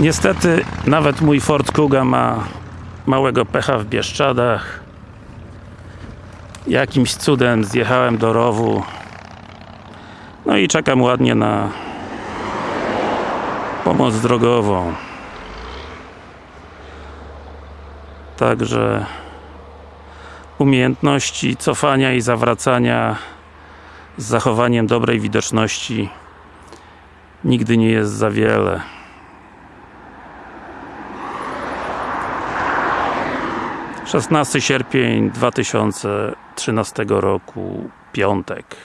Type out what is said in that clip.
Niestety, nawet mój Ford Kuga ma małego pecha w Bieszczadach. Jakimś cudem zjechałem do rowu. No i czekam ładnie na pomoc drogową. Także umiejętności cofania i zawracania z zachowaniem dobrej widoczności nigdy nie jest za wiele. Szesnasty sierpień 2013 roku, piątek.